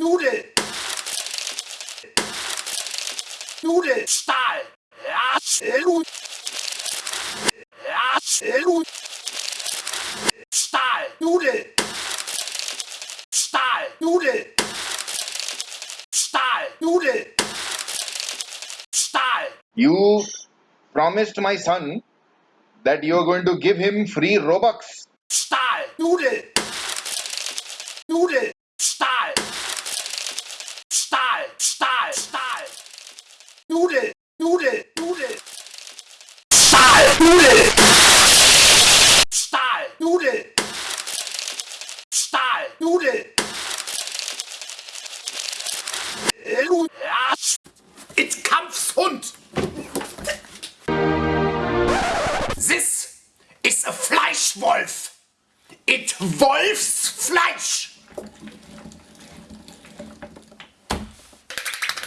Nudel. Nudel. Stahl. Absolut. Absolut. Stahl. Nudel. Stahl. Nudel. Stahl. Nudel. Stahl. You promised my son that you are going to give him free Robux. Stahl. Nudel. Nudel. Nudel, Stahl, Nudel, Stahl, Nudel. Lu- Ja, It Kampfshund. This is a Fleischwolf. It Wolfs Fleisch.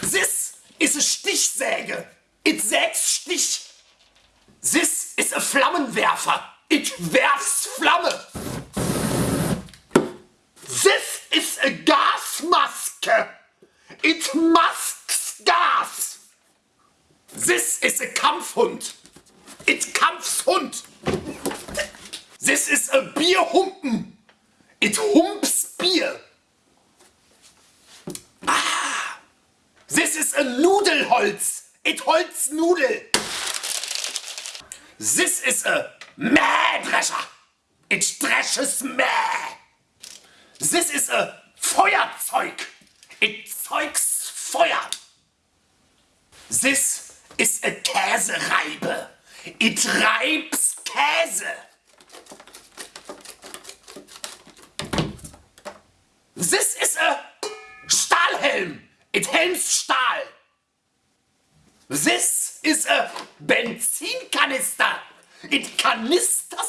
This is a Stichsäge. It sägs Stich. This is a Flammenwerfer. It werfs Flamme. This is a Gasmaske. It masks gas. This is a Kampfhund. It Kampfshund. This is a Bierhumpen. It humps Bier. Ah. This is a Nudelholz. It holz Nudel. This is a Mähdrescher. It dresches Mäh. This is a Feuerzeug. It zeugs Feuer. This is a Käsereibe. It reibs Käse. This is a Stahlhelm. It helms Stahl. This is a Benzinkanister. It Benzin.